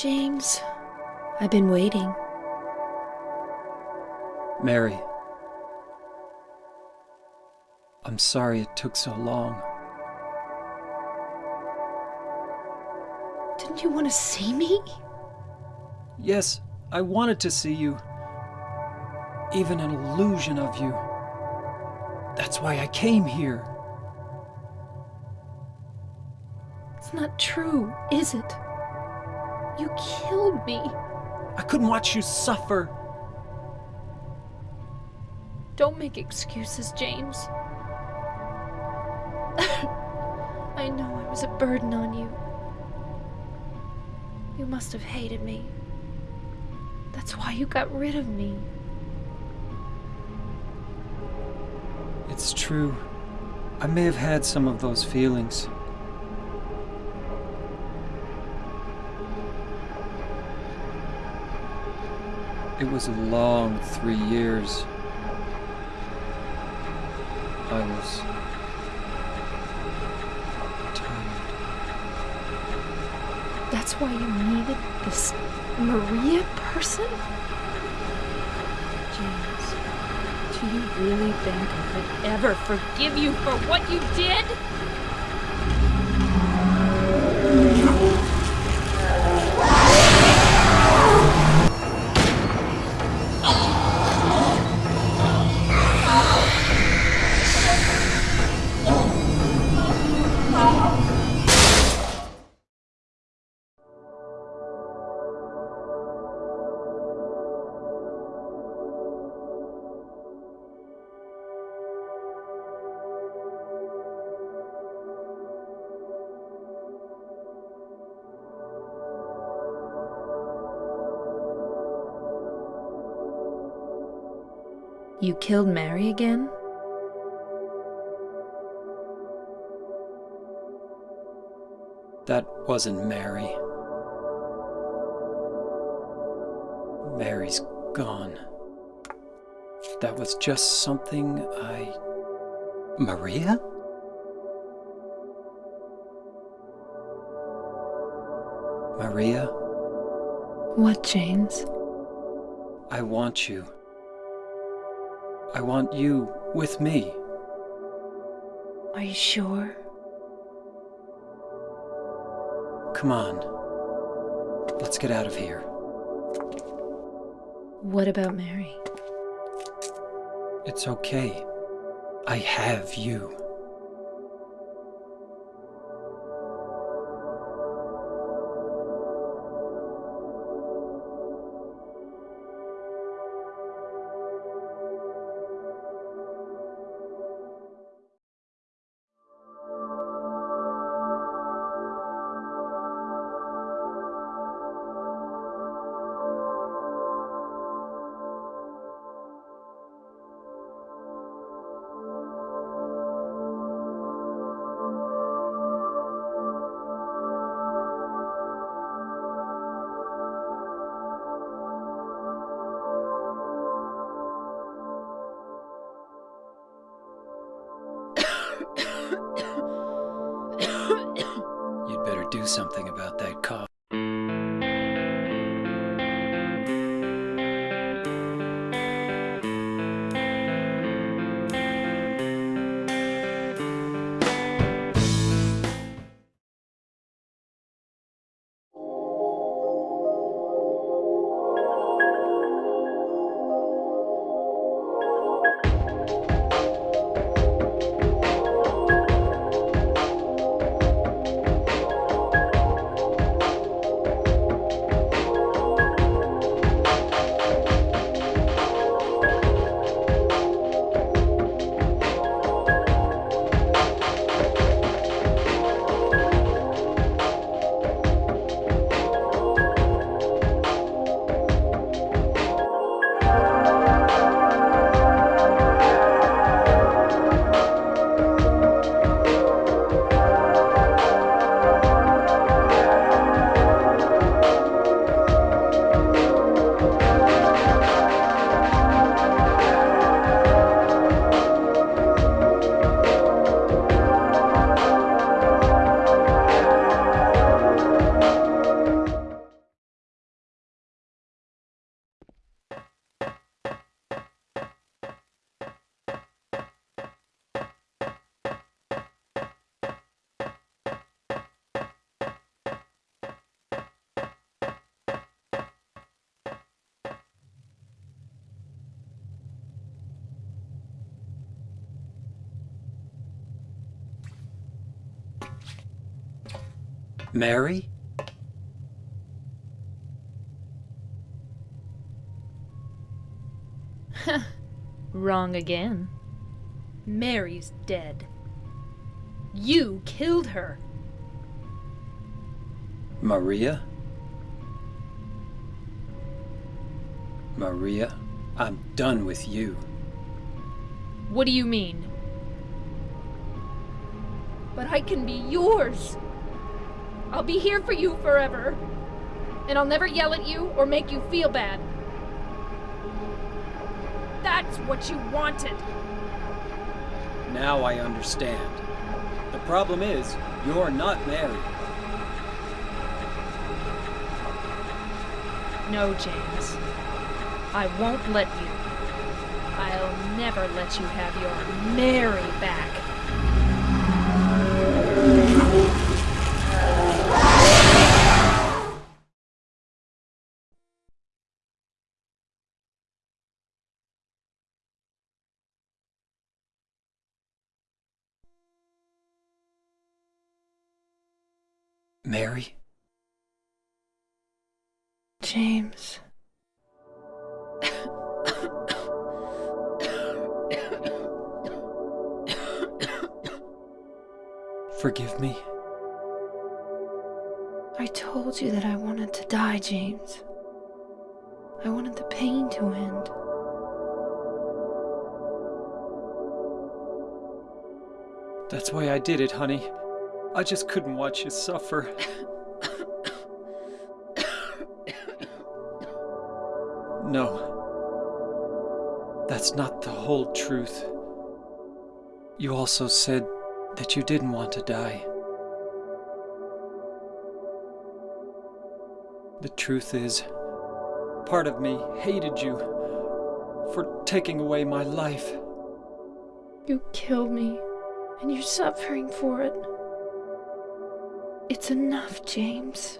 James. I've been waiting. Mary. I'm sorry it took so long. Didn't you want to see me? Yes, I wanted to see you. Even an illusion of you. That's why I came here. It's not true, is it? You killed me. I couldn't watch you suffer. Don't make excuses, James. I know I was a burden on you. You must have hated me. That's why you got rid of me. It's true. I may have had some of those feelings. It was a long three years. I was tired. That's why you needed this Maria person? James, do you really think I could ever forgive you for what you did? You killed Mary again? That wasn't Mary. Mary's gone. That was just something I... Maria? Maria, What, James? I want you. I want you with me. Are you sure? Come on. Let's get out of here. What about Mary? It's okay. I have you. Something about that cough. Mary? Wrong again. Mary's dead. You killed her. Maria? Maria, I'm done with you. What do you mean? But I can be yours. I'll be here for you forever. And I'll never yell at you or make you feel bad. That's what you wanted. Now I understand. The problem is, you're not Mary. No, James. I won't let you. I'll never let you have your Mary back. I told you that I wanted to die, James. I wanted the pain to end. That's why I did it, honey. I just couldn't watch you suffer. no. That's not the whole truth. You also said that you didn't want to die. The truth is, part of me hated you for taking away my life. You killed me, and you're suffering for it. It's enough, James.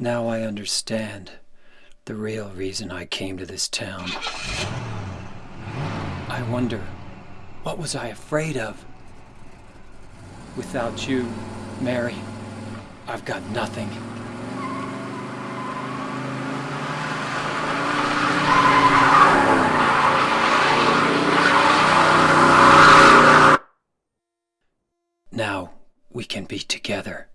Now I understand the real reason I came to this town. I wonder, what was I afraid of? Without you, Mary, I've got nothing. Now we can be together.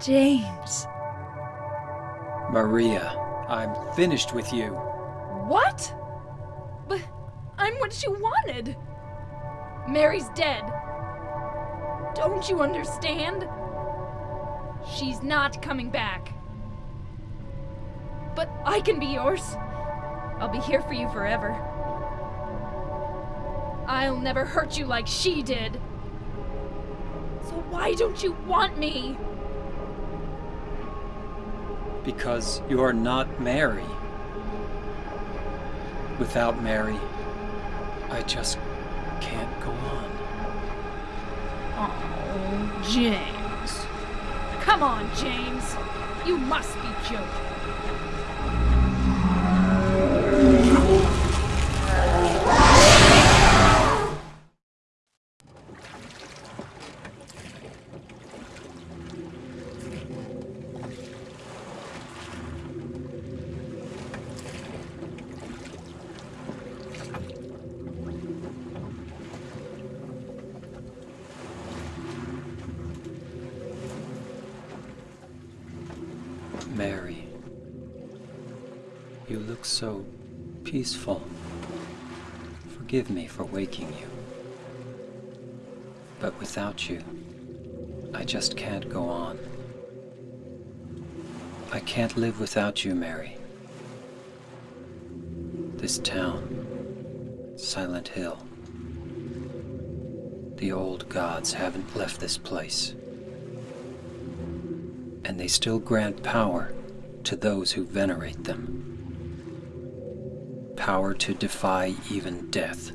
James. Maria, I'm finished with you. What? But I'm what she wanted. Mary's dead. Don't you understand? She's not coming back. But I can be yours. I'll be here for you forever. I'll never hurt you like she did. So why don't you want me? Because you're not Mary. Without Mary, I just can't go on. Oh, James. Come on, James. You must be joking. Mary, you look so peaceful. Forgive me for waking you. But without you, I just can't go on. I can't live without you, Mary. This town, Silent Hill. The old gods haven't left this place. And they still grant power to those who venerate them. Power to defy even death.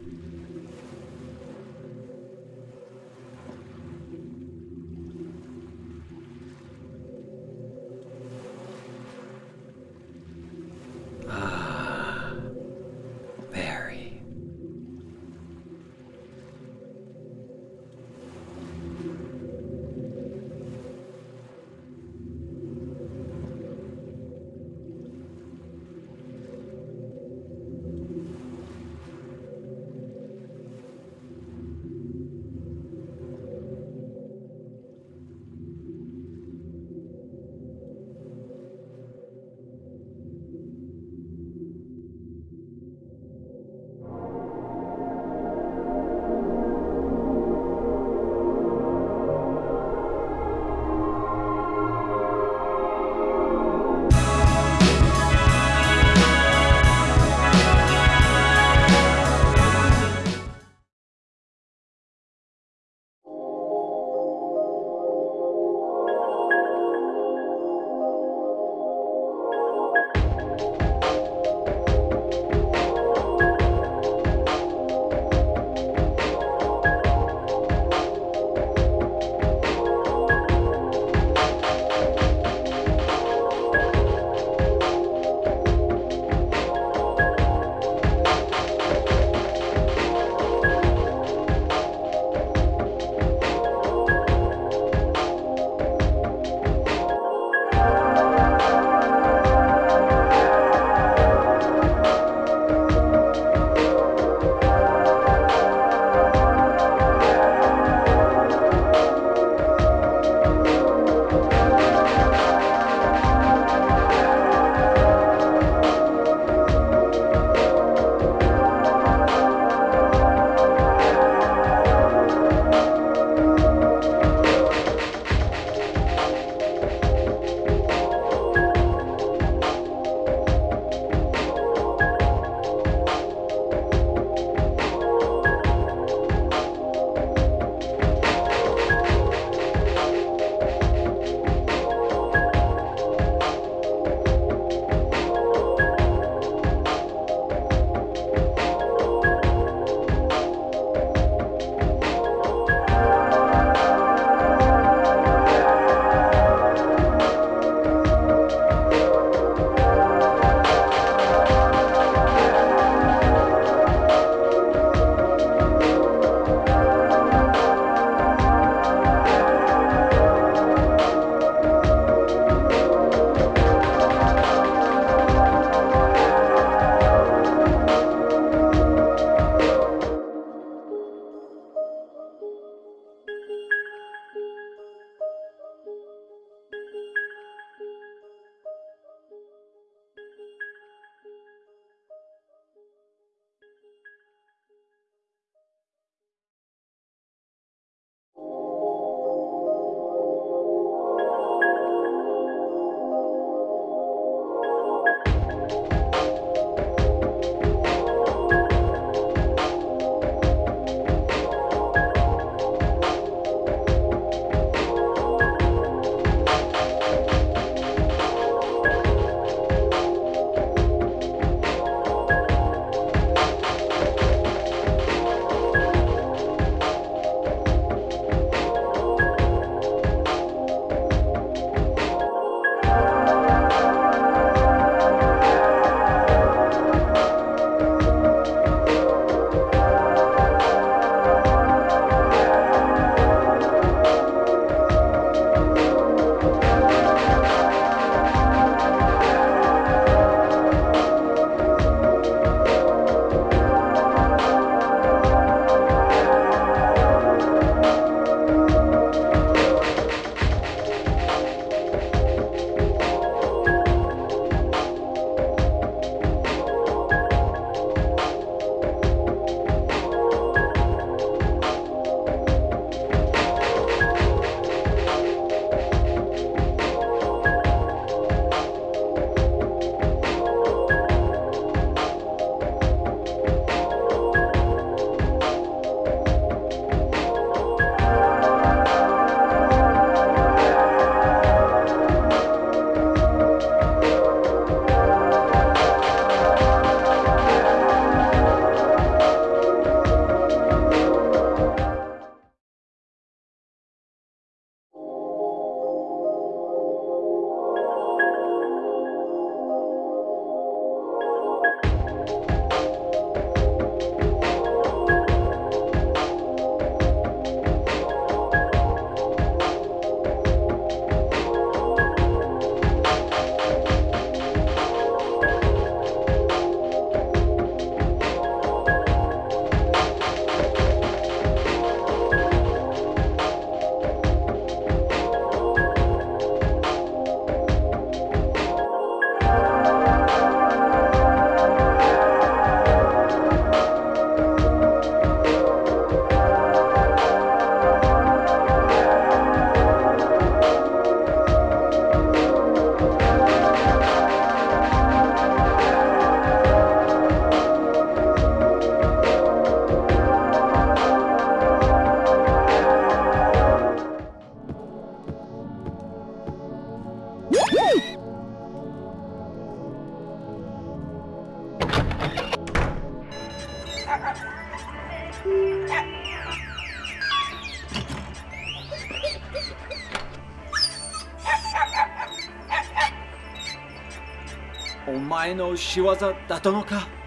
の仕業だったのか？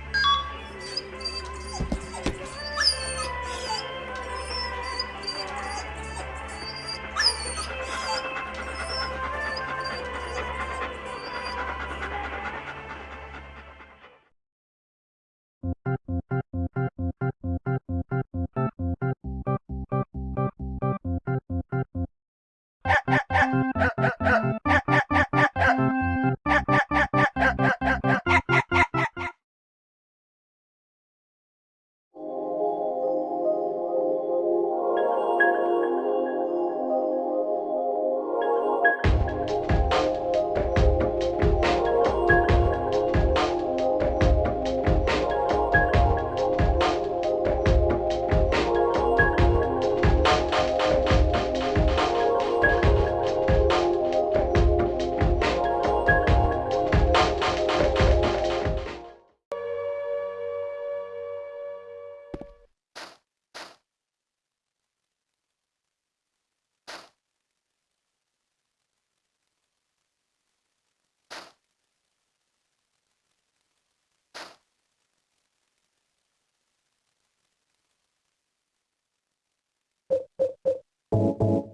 you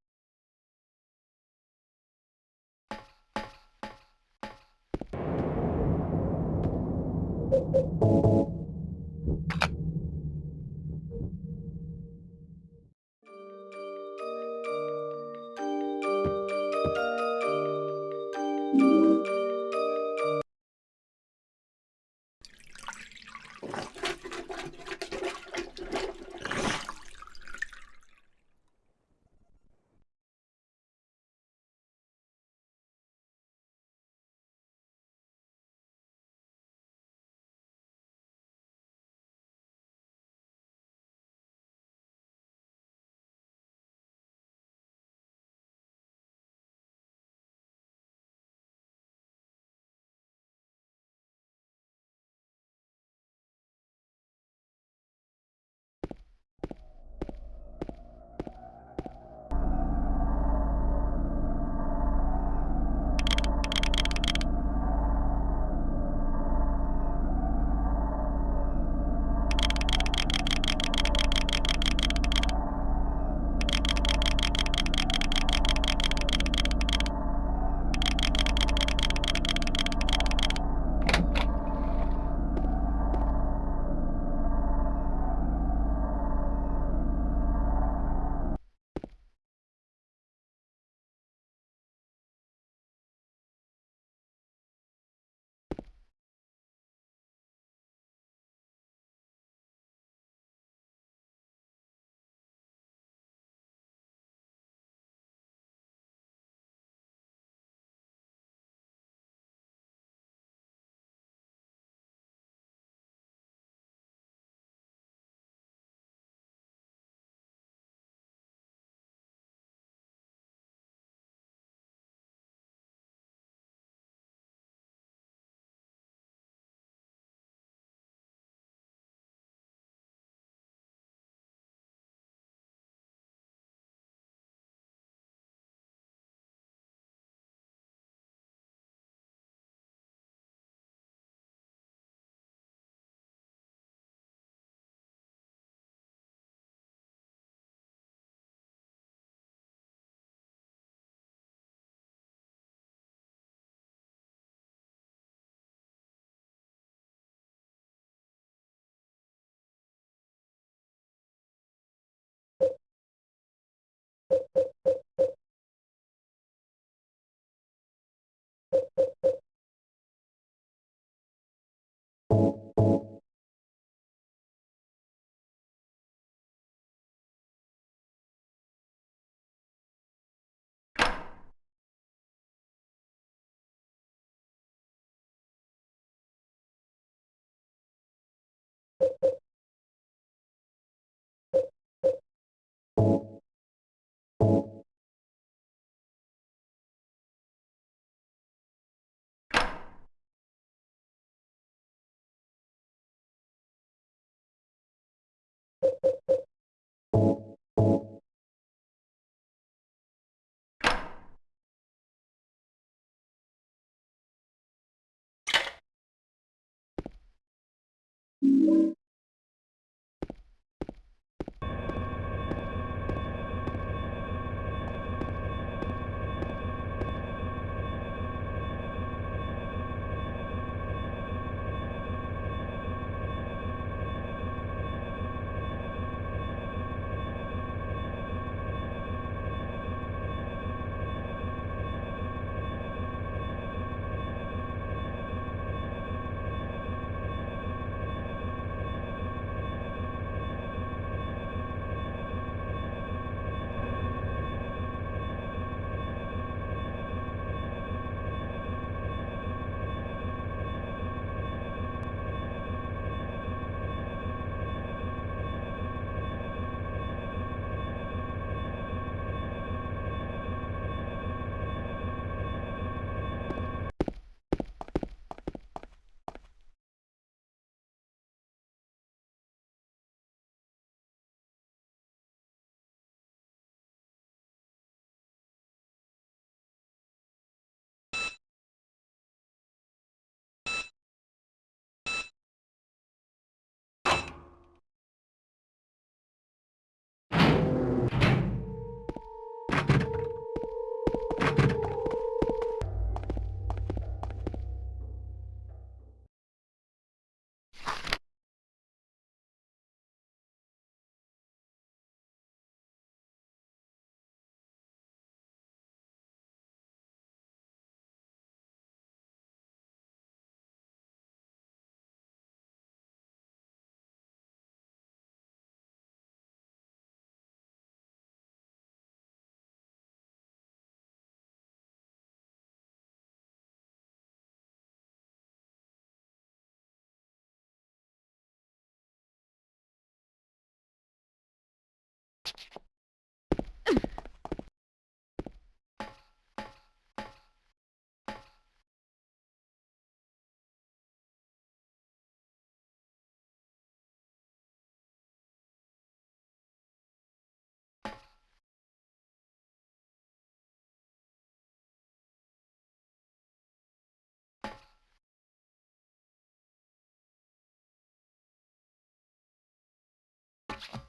you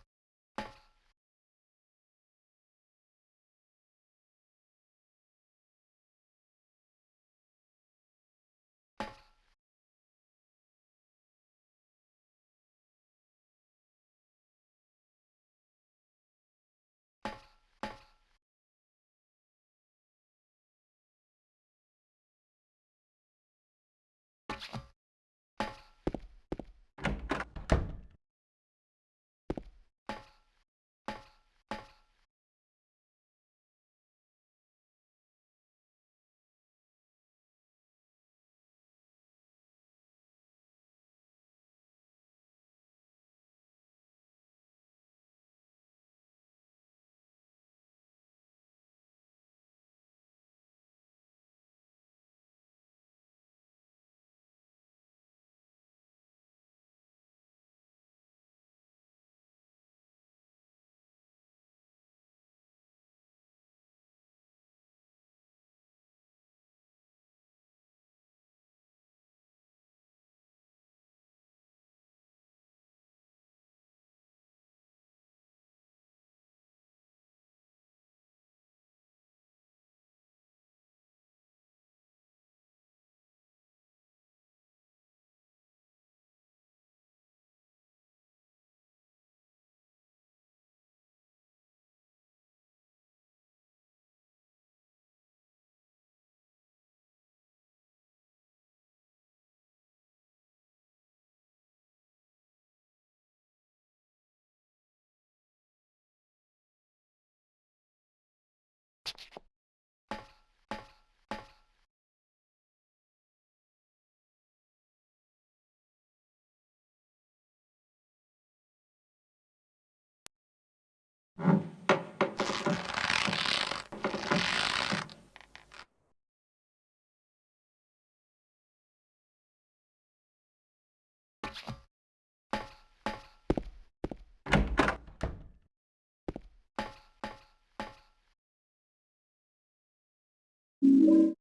you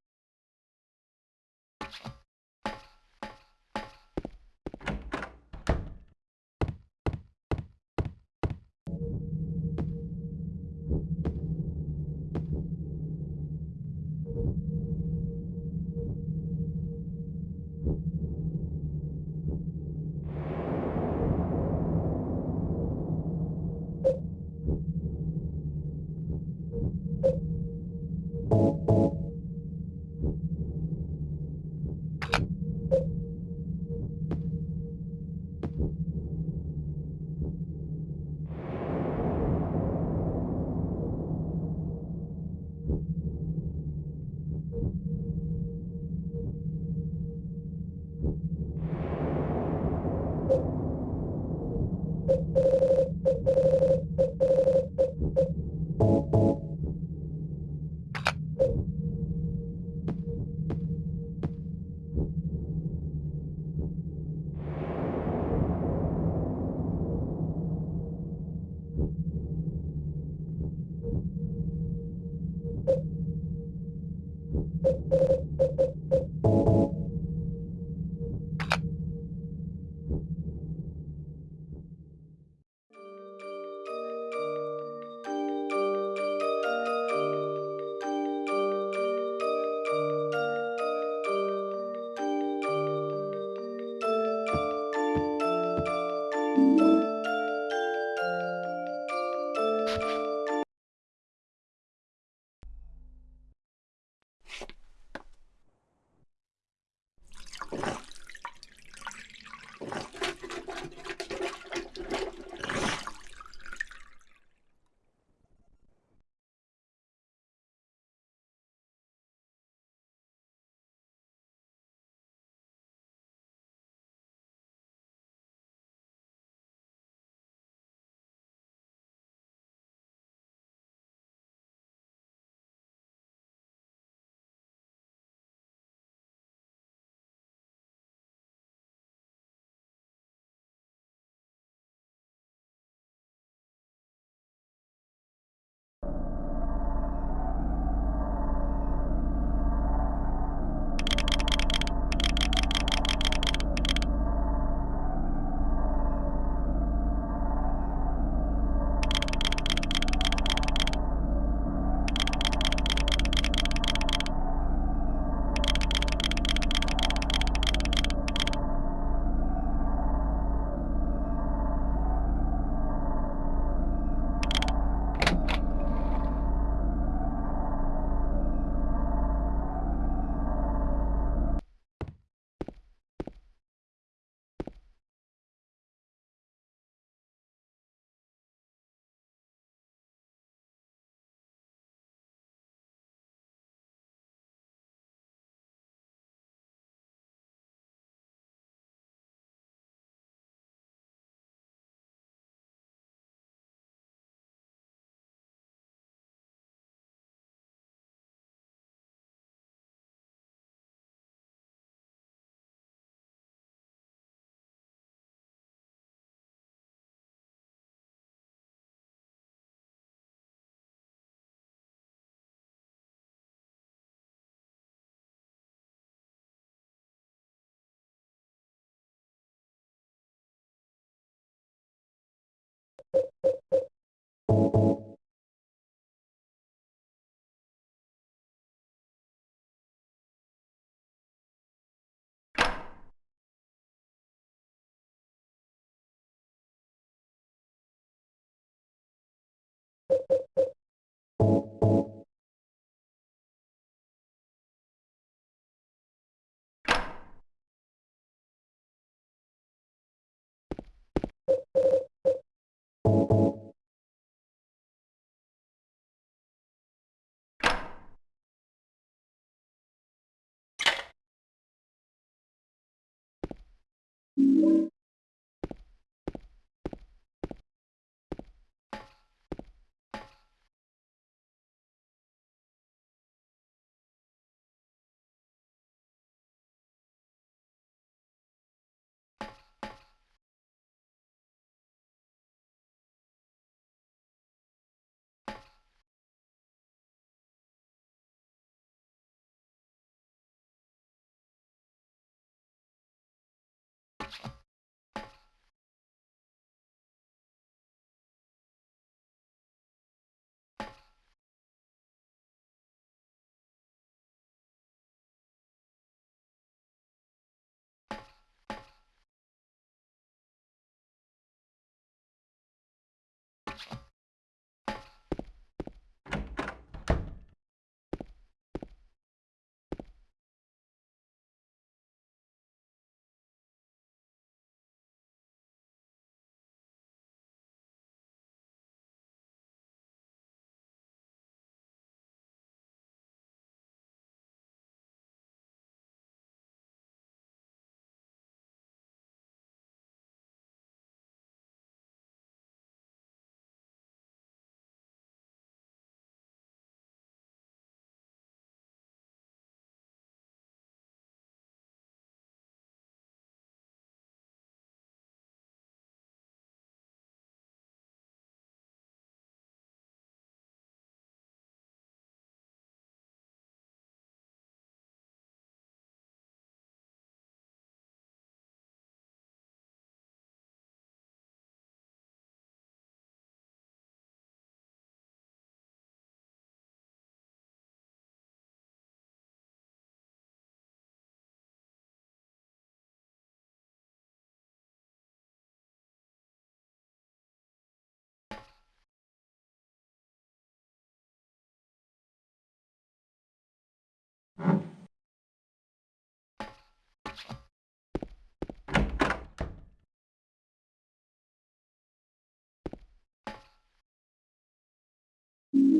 Thank you